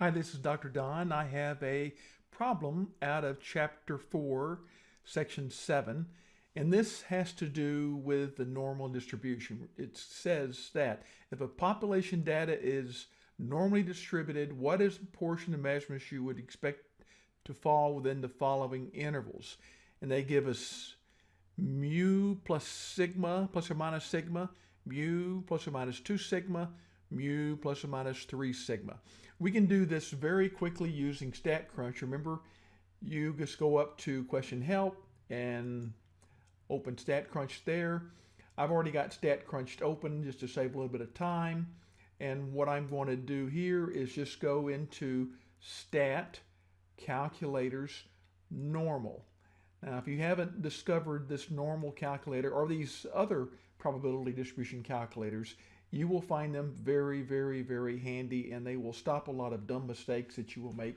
Hi, this is Dr. Don. I have a problem out of Chapter 4, Section 7, and this has to do with the normal distribution. It says that if a population data is normally distributed, what is the portion of measurements you would expect to fall within the following intervals? And they give us mu plus sigma, plus or minus sigma, mu plus or minus 2 sigma, mu plus or minus 3 sigma. We can do this very quickly using StatCrunch. Remember, you just go up to question help and open StatCrunch there. I've already got StatCrunch open just to save a little bit of time. And what I'm going to do here is just go into Stat Calculators Normal. Now, if you haven't discovered this normal calculator or these other probability distribution calculators, you will find them very, very, very handy and they will stop a lot of dumb mistakes that you will make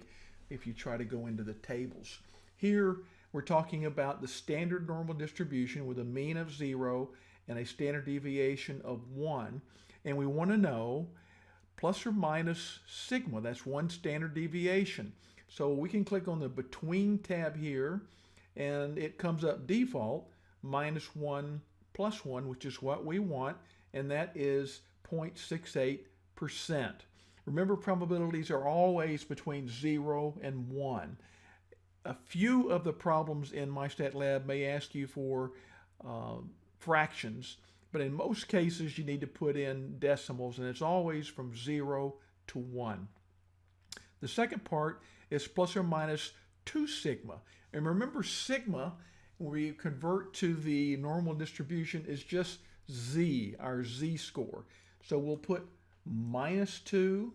if you try to go into the tables. Here, we're talking about the standard normal distribution with a mean of zero and a standard deviation of one. And we want to know plus or minus sigma, that's one standard deviation. So we can click on the between tab here and it comes up default minus one plus one, which is what we want. And that is 0.68%. Remember, probabilities are always between 0 and 1. A few of the problems in MyStatLab may ask you for uh, fractions, but in most cases you need to put in decimals, and it's always from 0 to 1. The second part is plus or minus 2 sigma. And remember, sigma, when we convert to the normal distribution, is just z, our z-score. So we'll put minus 2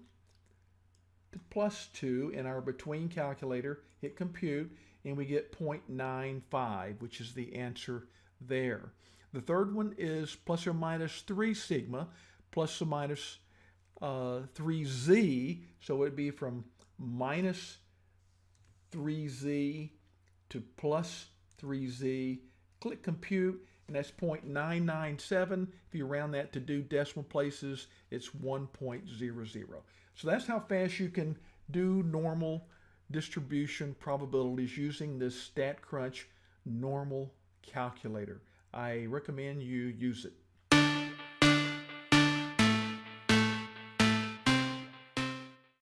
to plus 2 in our between calculator, hit compute, and we get 0.95, which is the answer there. The third one is plus or minus 3 sigma, plus or minus uh, 3z, so it'd be from minus 3z to plus 3z. Click compute, and that's 0.997. If you round that to do decimal places, it's 1.00. So that's how fast you can do normal distribution probabilities using this StatCrunch normal calculator. I recommend you use it.